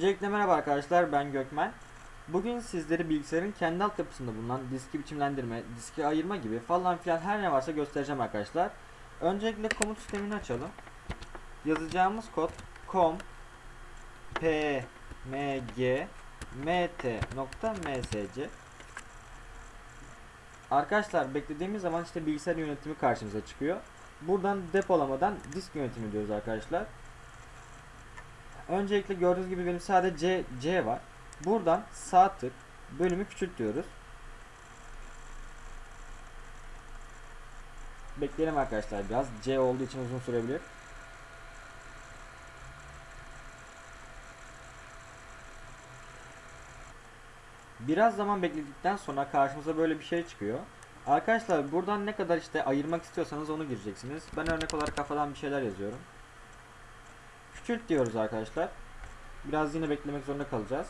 Öncelikle merhaba arkadaşlar ben Gökmen. Bugün sizlere bilgisayarın kendi altyapısında bulunan diski biçimlendirme, diski ayırma gibi falan filan her ne varsa göstereceğim arkadaşlar. Öncelikle komut sistemini açalım. Yazacağımız kod com pmg mt.msc Arkadaşlar beklediğimiz zaman işte bilgisayar yönetimi karşımıza çıkıyor. Buradan depolamadan disk yönetimi diyoruz arkadaşlar. Öncelikle gördüğünüz gibi benim sadece C, C var. Buradan sağ tık bölümü küçült diyoruz. Bekleyelim arkadaşlar biraz. C olduğu için uzun sürebilir. Biraz zaman bekledikten sonra karşımıza böyle bir şey çıkıyor. Arkadaşlar buradan ne kadar işte ayırmak istiyorsanız onu gireceksiniz. Ben örnek olarak kafadan bir şeyler yazıyorum. Küçült diyoruz arkadaşlar. Biraz yine beklemek zorunda kalacağız.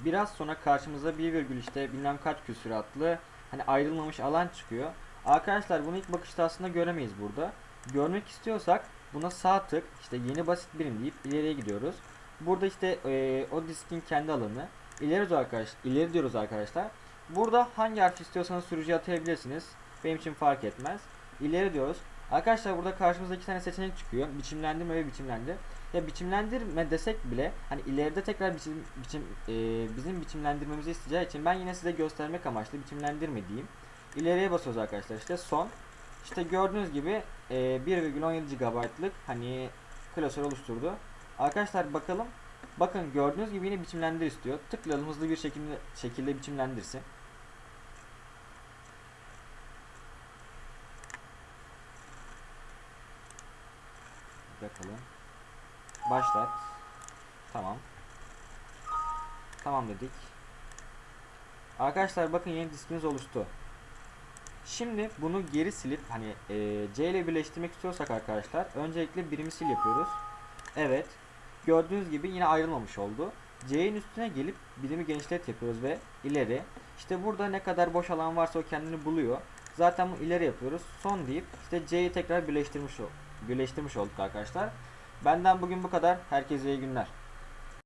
Biraz sonra karşımıza bir virgül işte bilmem kaç küsuratlı hani ayrılmamış alan çıkıyor. Arkadaşlar bunu ilk bakışta aslında göremeyiz burada. Görmek istiyorsak buna sağ tık işte yeni basit birim deyip ileriye gidiyoruz. Burada işte e, o diskin kendi alanı ileri arkadaş ileri diyoruz arkadaşlar. Burada hangi harf istiyorsanız sürücüye atayabilirsiniz. Benim için fark etmez. İleri diyoruz. Arkadaşlar burada karşımıza iki tane seçenek çıkıyor. Biçimlendirme ve biçimlendir. Ya biçimlendirme desek bile hani ileride tekrar biçim, biçim e, bizim biçimlendirmemizi isteyeceği için ben yine size göstermek amaçlı biçimlendirme diyeyim. İleriye basıyoruz arkadaşlar. İşte son. İşte gördüğünüz gibi e, 1,17 GB'lık hani klasör oluşturdu. Arkadaşlar bakalım. Bakın gördüğünüz gibi yine biçimlendir istiyor. Tıklayalım hızlı bir şekilde şekilde biçimlendirsin. Bakalım. Başlat. Tamam. Tamam dedik. Arkadaşlar bakın yeni diskimiz oluştu. Şimdi bunu geri silip hani e, C ile birleştirmek istiyorsak arkadaşlar öncelikle birimi sil yapıyoruz. Evet. Gördüğünüz gibi yine ayrılmamış oldu. C'nin üstüne gelip birimi genişlet yapıyoruz ve ileri. İşte burada ne kadar boş alan varsa o kendini buluyor. Zaten bu ileri yapıyoruz. Son deyip işte C'yi tekrar birleştirmiş birleştirmiş olduk arkadaşlar. Benden bugün bu kadar. Herkese iyi günler.